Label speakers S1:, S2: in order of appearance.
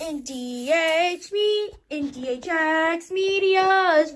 S1: in me in DHX Media's